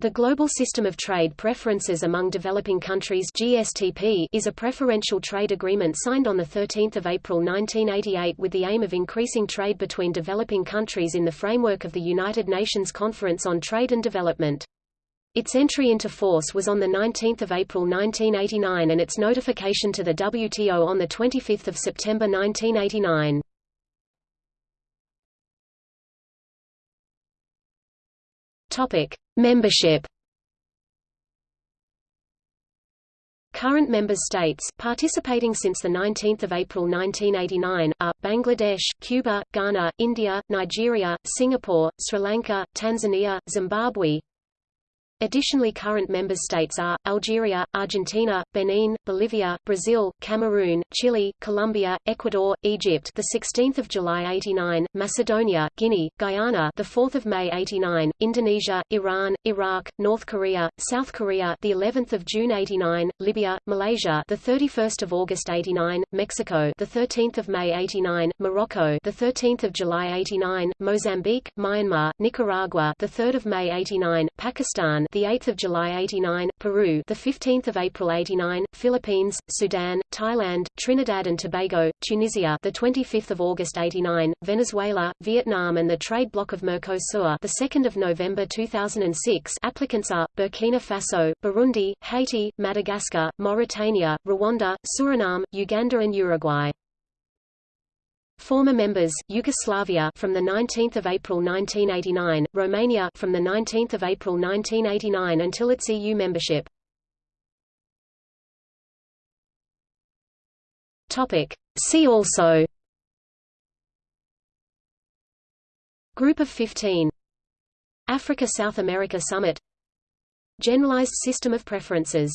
The Global System of Trade Preferences Among Developing Countries GSTP is a preferential trade agreement signed on 13 April 1988 with the aim of increasing trade between developing countries in the framework of the United Nations Conference on Trade and Development. Its entry into force was on 19 April 1989 and its notification to the WTO on 25 September 1989. Topic: Membership. Current member states participating since the 19th of April 1989 are Bangladesh, Cuba, Ghana, India, Nigeria, Singapore, Sri Lanka, Tanzania, Zimbabwe, Additionally current member states are, Algeria, Argentina, Benin, Bolivia, Brazil, Cameroon, Chile, Colombia, Ecuador, Egypt the 16th of July 89, Macedonia, Guinea, Guyana the 4th of May 89, Indonesia, Iran, Iraq, North Korea, South Korea the 11th of June 89, Libya, Malaysia the 31st of August 89, Mexico the 13th of May 89, Morocco the 13th of July 89, Mozambique, Myanmar, Nicaragua the 3rd of May 89, Pakistan the 8th of July 89, Peru, the 15th of April 89, Philippines, Sudan, Thailand, Trinidad and Tobago, Tunisia, the 25th of August 89, Venezuela, Vietnam and the trade bloc of Mercosur, the 2nd of November 2006. Applicants are Burkina Faso, Burundi, Haiti, Madagascar, Mauritania, Rwanda, Suriname, Uganda and Uruguay. Former members: Yugoslavia from the 19th of April 1989, Romania from the 19th of April 1989 until its EU membership. Topic: See also Group of 15 Africa-South America Summit Generalized system of preferences